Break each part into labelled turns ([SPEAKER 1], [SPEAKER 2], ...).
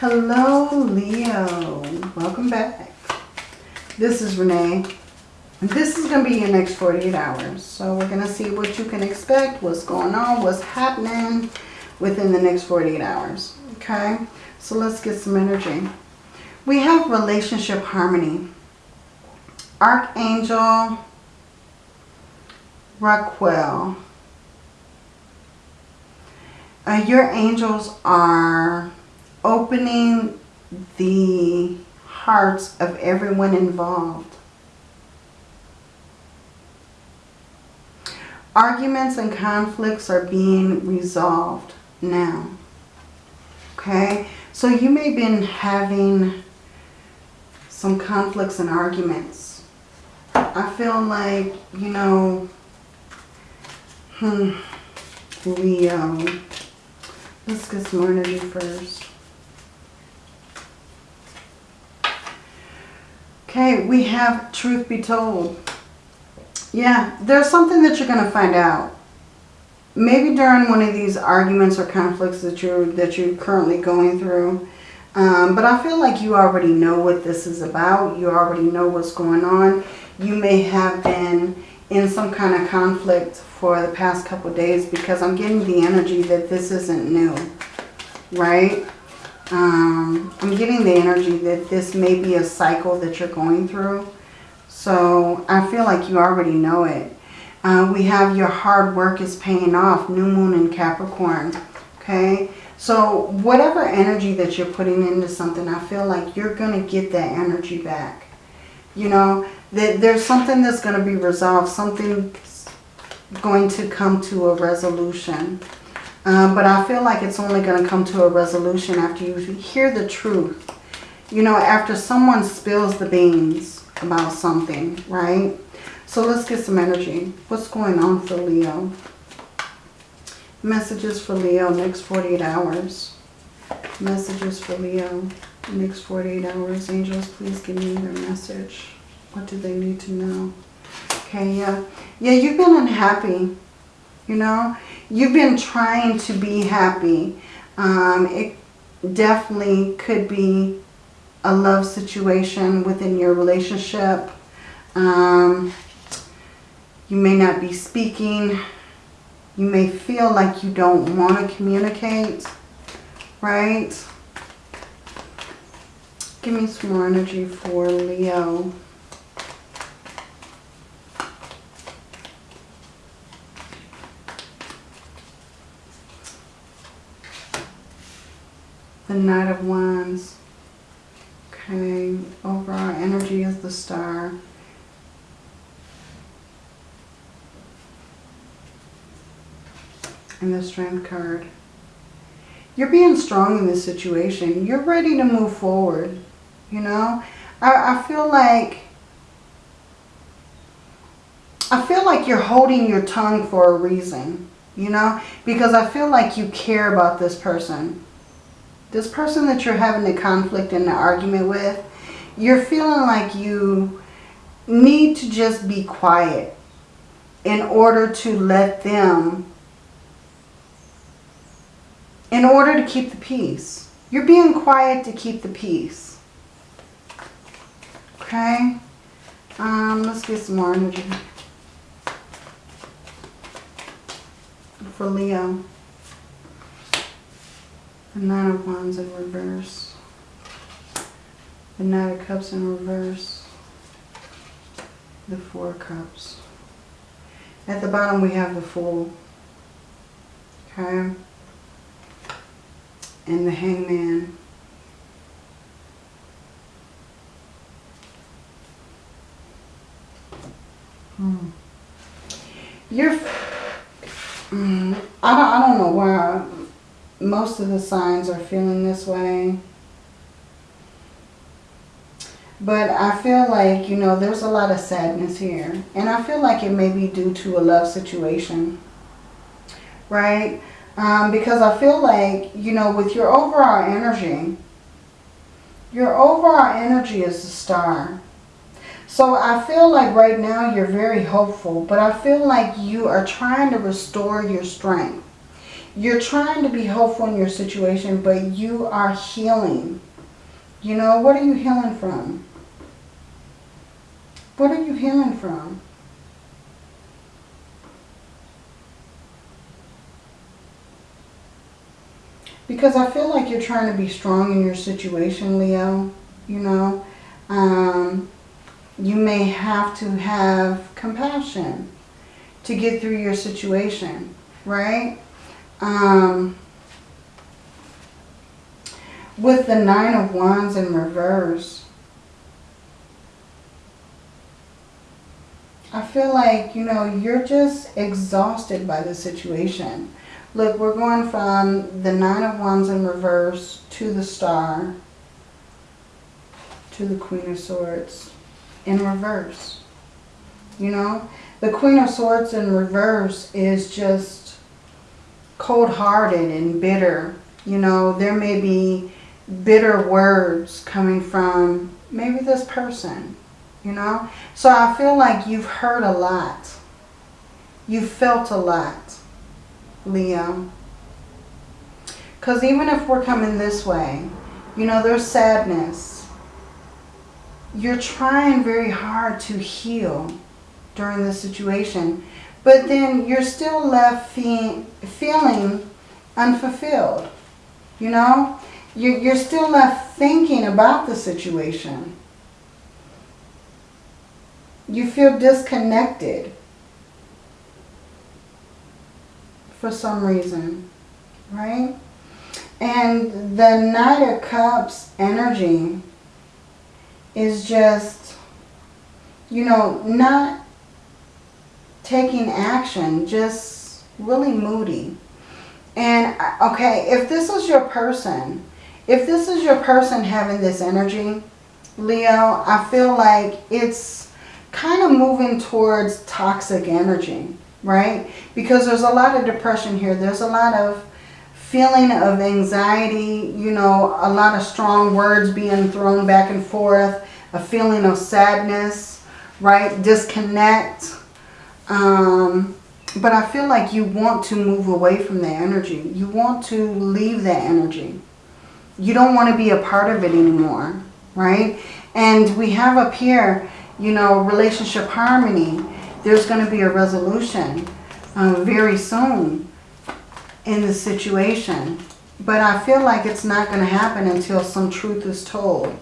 [SPEAKER 1] Hello, Leo. Welcome back. This is Renee. This is going to be your next 48 hours. So we're going to see what you can expect, what's going on, what's happening within the next 48 hours. Okay? So let's get some energy. We have relationship harmony. Archangel Raguel. Uh, your angels are opening the hearts of everyone involved. Arguments and conflicts are being resolved now. Okay, so you may have been having some conflicts and arguments. I feel like, you know, hmm, Leo. Let's get some energy first. Okay, we have truth be told. Yeah, there's something that you're going to find out. Maybe during one of these arguments or conflicts that you're, that you're currently going through. Um, but I feel like you already know what this is about. You already know what's going on. You may have been in some kind of conflict for the past couple days because I'm getting the energy that this isn't new, right? Um, I'm getting the energy that this may be a cycle that you're going through. So I feel like you already know it. Uh, we have your hard work is paying off. New moon in Capricorn. Okay. So whatever energy that you're putting into something, I feel like you're going to get that energy back. You know, that there's something that's going to be resolved. Something going to come to a resolution. Um, but I feel like it's only going to come to a resolution after you hear the truth. You know, after someone spills the beans about something, right? So let's get some energy. What's going on for Leo? Messages for Leo next 48 hours. Messages for Leo next 48 hours. Angels, please give me their message. What do they need to know? Okay, yeah. Yeah, you've been unhappy. You know, you've been trying to be happy. Um, it definitely could be a love situation within your relationship. Um, you may not be speaking. You may feel like you don't want to communicate, right? Give me some more energy for Leo. The Knight of Wands. Okay, overall energy is the star. And the Strength card. You're being strong in this situation. You're ready to move forward. You know, I, I feel like I feel like you're holding your tongue for a reason, you know, because I feel like you care about this person. This person that you're having the conflict and the argument with, you're feeling like you need to just be quiet in order to let them, in order to keep the peace. You're being quiet to keep the peace. Okay? Um, let's get some more energy. For Leo. The Nine of Wands in reverse. The Knight of Cups in reverse. The Four Cups. At the bottom we have the Fool. Okay. And the Hangman. Hmm. You're... Mm, I, don't, I don't know why most of the signs are feeling this way. But I feel like, you know, there's a lot of sadness here. And I feel like it may be due to a love situation. Right? Um, because I feel like, you know, with your overall energy, your overall energy is the star. So I feel like right now you're very hopeful, but I feel like you are trying to restore your strength. You're trying to be hopeful in your situation, but you are healing. You know, what are you healing from? What are you healing from? Because I feel like you're trying to be strong in your situation, Leo. You know, um, you may have to have compassion to get through your situation, right? Um, with the Nine of Wands in reverse, I feel like, you know, you're just exhausted by the situation. Look, we're going from the Nine of Wands in reverse to the Star to the Queen of Swords in reverse. You know, the Queen of Swords in reverse is just cold-hearted and bitter. You know, there may be bitter words coming from maybe this person, you know. So I feel like you've heard a lot. You've felt a lot, Leo. Because even if we're coming this way, you know, there's sadness. You're trying very hard to heal during this situation. But then you're still left fe feeling unfulfilled. You know, you're, you're still left thinking about the situation. You feel disconnected for some reason, right? And the Knight of Cups energy is just, you know, not taking action, just really moody. And, uh, okay, if this is your person, if this is your person having this energy, Leo, I feel like it's kind of moving towards toxic energy, right? Because there's a lot of depression here. There's a lot of feeling of anxiety, you know, a lot of strong words being thrown back and forth, a feeling of sadness, right? Disconnect. Um, but I feel like you want to move away from that energy. You want to leave that energy. You don't want to be a part of it anymore, right? And we have up here, you know, relationship harmony. There's going to be a resolution uh, very soon in the situation. But I feel like it's not going to happen until some truth is told.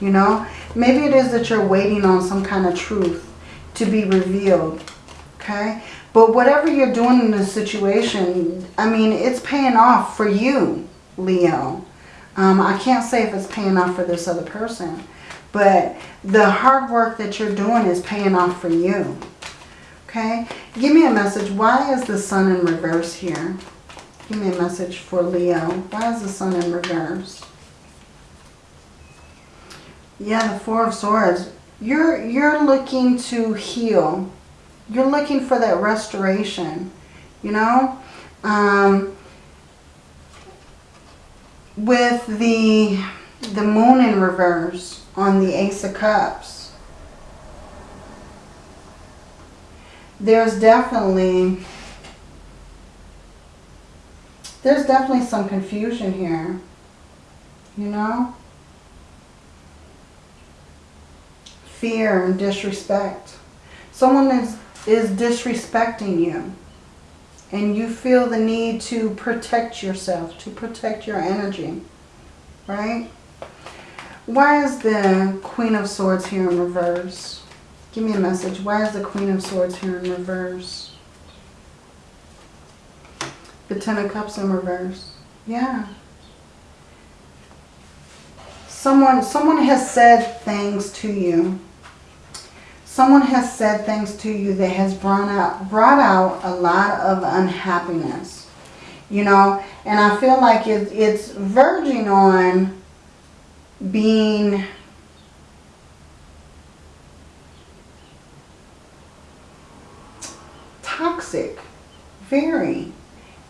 [SPEAKER 1] You know, maybe it is that you're waiting on some kind of truth to be revealed. Okay. But whatever you're doing in this situation, I mean, it's paying off for you, Leo. Um, I can't say if it's paying off for this other person. But the hard work that you're doing is paying off for you. Okay? Give me a message. Why is the sun in reverse here? Give me a message for Leo. Why is the sun in reverse? Yeah, the Four of Swords. You're, you're looking to heal. You're looking for that restoration, you know? Um, with the, the moon in reverse on the Ace of Cups, there's definitely, there's definitely some confusion here, you know? Fear and disrespect. Someone is is disrespecting you and you feel the need to protect yourself, to protect your energy, right? Why is the Queen of Swords here in reverse? Give me a message. Why is the Queen of Swords here in reverse? The Ten of Cups in reverse. Yeah. Someone, someone has said things to you someone has said things to you that has brought out, brought out a lot of unhappiness. You know, and I feel like it, it's verging on being toxic. Very.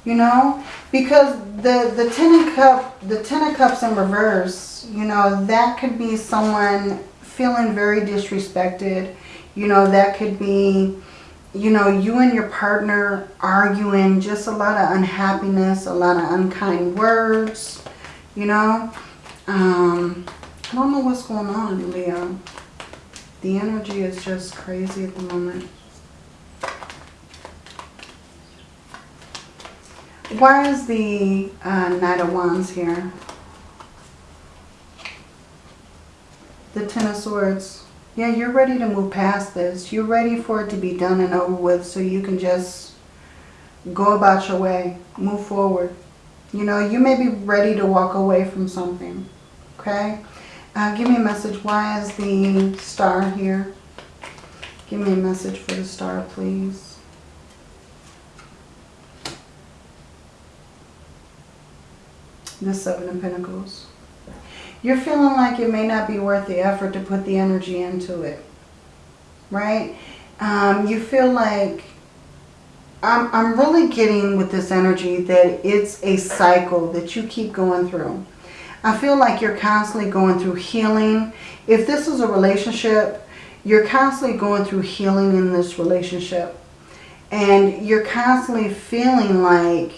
[SPEAKER 1] You know, because the, the Ten of Cup, the Ten of Cups in reverse, you know, that could be someone feeling very disrespected, you know, that could be you know, you and your partner arguing, just a lot of unhappiness, a lot of unkind words, you know. Um, I don't know what's going on, Leo. The energy is just crazy at the moment. Why is the uh, Knight of Wands here? The Ten of Swords. Yeah, you're ready to move past this. You're ready for it to be done and over with so you can just go about your way. Move forward. You know, you may be ready to walk away from something. Okay? Uh, give me a message. Why is the star here? Give me a message for the star, please. The Seven of Pentacles. You're feeling like it may not be worth the effort to put the energy into it. Right? Um, you feel like I'm, I'm really getting with this energy that it's a cycle that you keep going through. I feel like you're constantly going through healing. If this is a relationship, you're constantly going through healing in this relationship. And you're constantly feeling like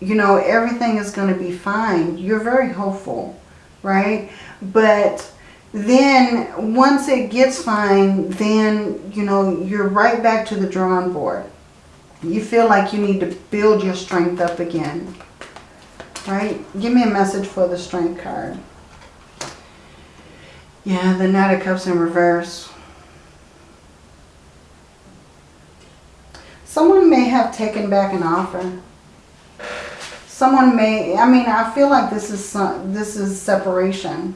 [SPEAKER 1] you know, everything is going to be fine. You're very hopeful, right? But then once it gets fine, then, you know, you're right back to the drawing board. You feel like you need to build your strength up again, right? Give me a message for the strength card. Yeah, the Knight of Cups in reverse. Someone may have taken back an offer someone may, I mean, I feel like this is some, this is separation,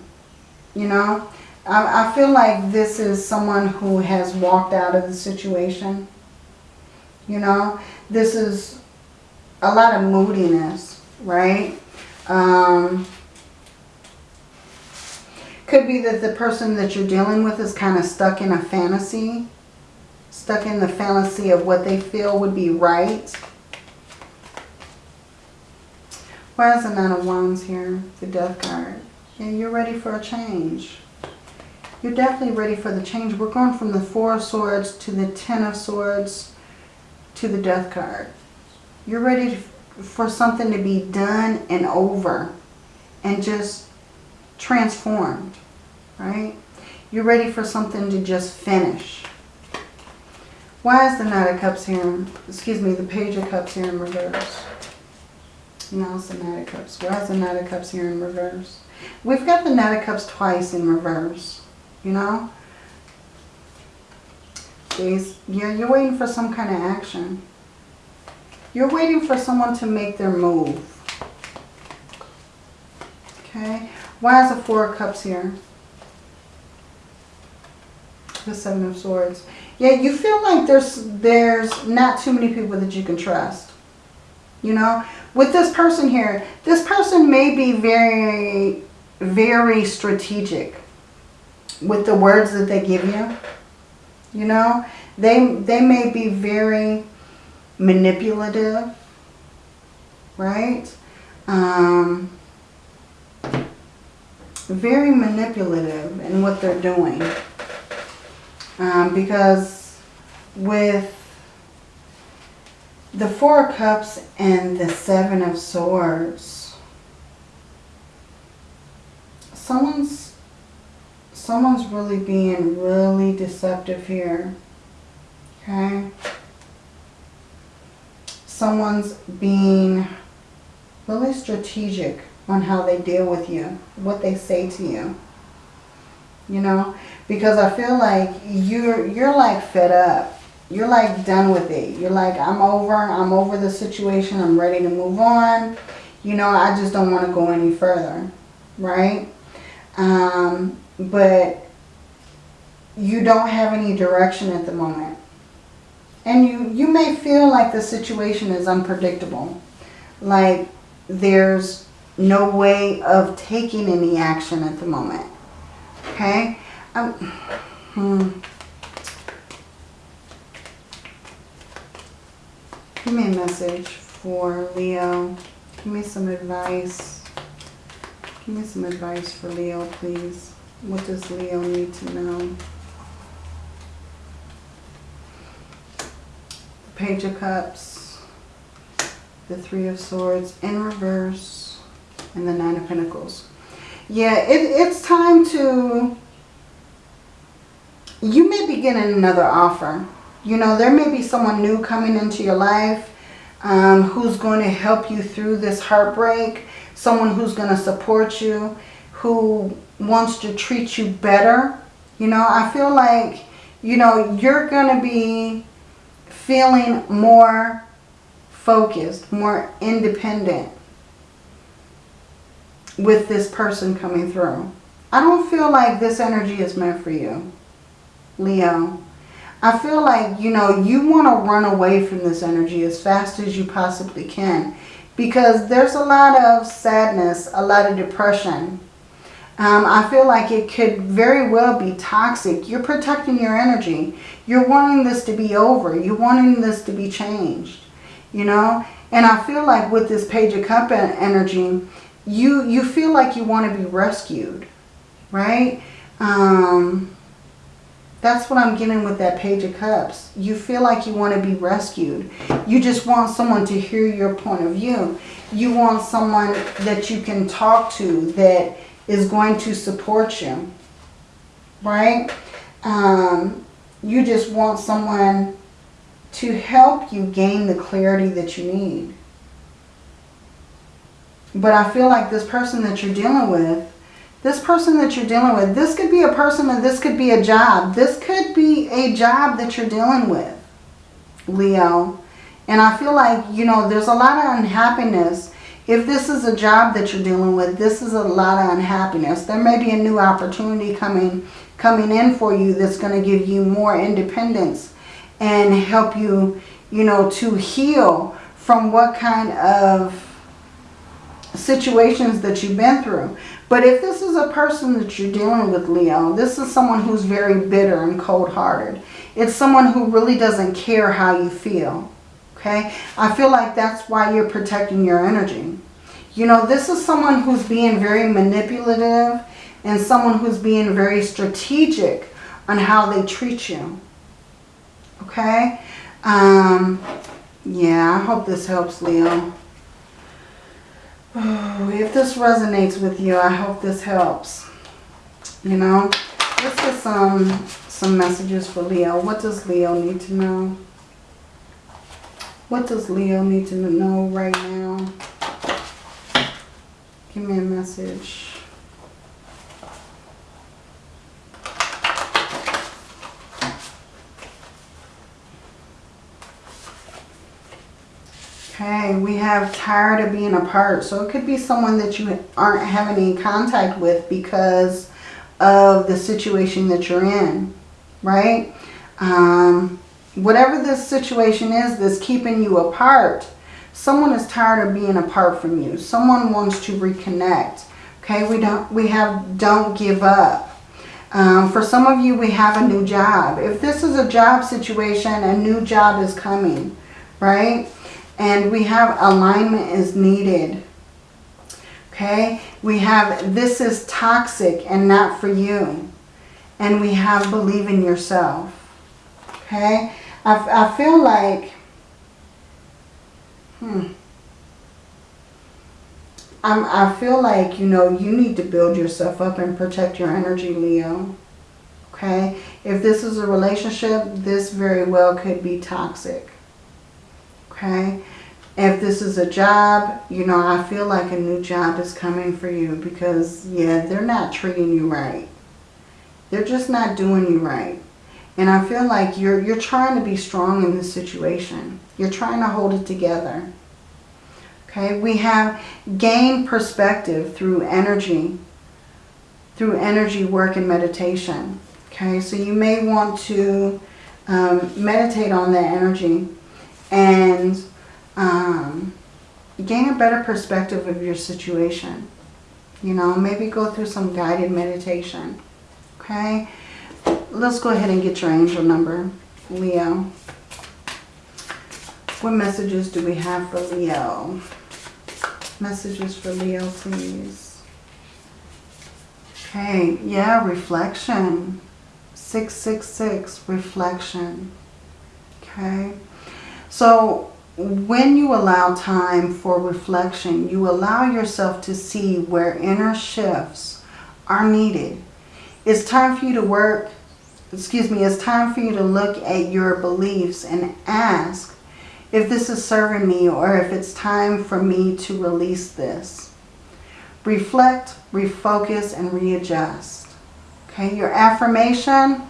[SPEAKER 1] you know. I, I feel like this is someone who has walked out of the situation, you know. This is a lot of moodiness, right? Um, could be that the person that you're dealing with is kind of stuck in a fantasy, stuck in the fantasy of what they feel would be right Why is the Nine of Wands here? The Death card. Yeah, you're ready for a change. You're definitely ready for the change. We're going from the Four of Swords to the Ten of Swords to the Death card. You're ready for something to be done and over and just transformed, right? You're ready for something to just finish. Why is the Knight of Cups here? Excuse me, the Page of Cups here in reverse? Now it's the Knight of Cups. Why is the Knight of Cups here in reverse? We've got the Knight of Cups twice in reverse, you know? These, yeah, you're waiting for some kind of action. You're waiting for someone to make their move. Okay. Why is the Four of Cups here? The Seven of Swords. Yeah, you feel like there's there's not too many people that you can trust. You know, with this person here, this person may be very, very strategic with the words that they give you. You know, they, they may be very manipulative, right? Um, very manipulative in what they're doing. Um, because with the Four of Cups and the Seven of Swords. Someone's someone's really being really deceptive here. Okay? Someone's being really strategic on how they deal with you, what they say to you. You know, because I feel like you're you're like fed up you're like done with it. You're like, I'm over. I'm over the situation. I'm ready to move on. You know, I just don't want to go any further. Right? Um, but you don't have any direction at the moment. And you, you may feel like the situation is unpredictable. Like there's no way of taking any action at the moment. Okay? Um, hmm. Give me a message for Leo. Give me some advice. Give me some advice for Leo, please. What does Leo need to know? The Page of Cups, the Three of Swords in reverse, and the Nine of Pentacles. Yeah, it, it's time to... You may be getting another offer. You know, there may be someone new coming into your life um, who's going to help you through this heartbreak. Someone who's going to support you, who wants to treat you better. You know, I feel like, you know, you're going to be feeling more focused, more independent with this person coming through. I don't feel like this energy is meant for you, Leo. I feel like, you know, you want to run away from this energy as fast as you possibly can. Because there's a lot of sadness, a lot of depression. Um, I feel like it could very well be toxic. You're protecting your energy. You're wanting this to be over. You're wanting this to be changed. You know? And I feel like with this Page of Cup energy, you, you feel like you want to be rescued. Right? Um, that's what I'm getting with that Page of Cups. You feel like you want to be rescued. You just want someone to hear your point of view. You want someone that you can talk to that is going to support you. Right? Um, you just want someone to help you gain the clarity that you need. But I feel like this person that you're dealing with this person that you're dealing with, this could be a person and this could be a job. This could be a job that you're dealing with, Leo. And I feel like, you know, there's a lot of unhappiness. If this is a job that you're dealing with, this is a lot of unhappiness. There may be a new opportunity coming, coming in for you that's going to give you more independence and help you, you know, to heal from what kind of situations that you've been through. But if this is a person that you're dealing with, Leo, this is someone who's very bitter and cold-hearted. It's someone who really doesn't care how you feel. Okay? I feel like that's why you're protecting your energy. You know, this is someone who's being very manipulative and someone who's being very strategic on how they treat you. Okay? Um, yeah, I hope this helps, Leo. If this resonates with you, I hope this helps. You know, let's get some, some messages for Leo. What does Leo need to know? What does Leo need to know right now? Give me a message. Okay, we have tired of being apart. So it could be someone that you aren't having any contact with because of the situation that you're in, right? Um, whatever this situation is that's keeping you apart, someone is tired of being apart from you. Someone wants to reconnect. Okay, we don't we have don't give up. Um, for some of you, we have a new job. If this is a job situation, a new job is coming, right? And we have alignment is needed. Okay. We have this is toxic and not for you. And we have believe in yourself. Okay. I, I feel like, hmm. I'm, I feel like, you know, you need to build yourself up and protect your energy, Leo. Okay? If this is a relationship, this very well could be toxic. Okay? If this is a job, you know, I feel like a new job is coming for you because, yeah, they're not treating you right. They're just not doing you right. And I feel like you're, you're trying to be strong in this situation. You're trying to hold it together. Okay, we have gain perspective through energy, through energy work and meditation. Okay, so you may want to um, meditate on that energy and um, gain a better perspective of your situation. You know, maybe go through some guided meditation. Okay? Let's go ahead and get your angel number, Leo. What messages do we have for Leo? Messages for Leo, please. Okay, yeah, reflection. 666, reflection. Okay. So when you allow time for reflection, you allow yourself to see where inner shifts are needed. It's time for you to work, excuse me, it's time for you to look at your beliefs and ask if this is serving me or if it's time for me to release this. Reflect, refocus, and readjust. Okay, your affirmation,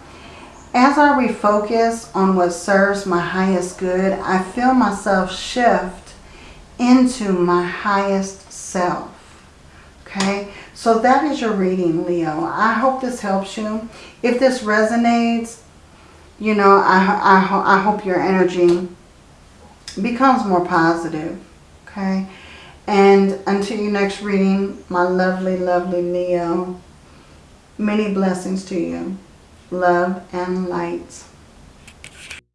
[SPEAKER 1] as I refocus on what serves my highest good, I feel myself shift into my highest self. Okay, so that is your reading, Leo. I hope this helps you. If this resonates, you know, I, I, I hope your energy becomes more positive. Okay, and until your next reading, my lovely, lovely Leo, many blessings to you love, and light.